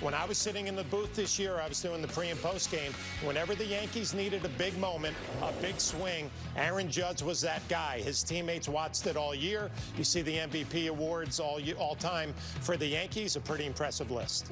When I was sitting in the booth this year, I was doing the pre and post game. Whenever the Yankees needed a big moment, a big swing, Aaron Judge was that guy. His teammates watched it all year. You see the MVP awards all, all time for the Yankees, a pretty impressive list.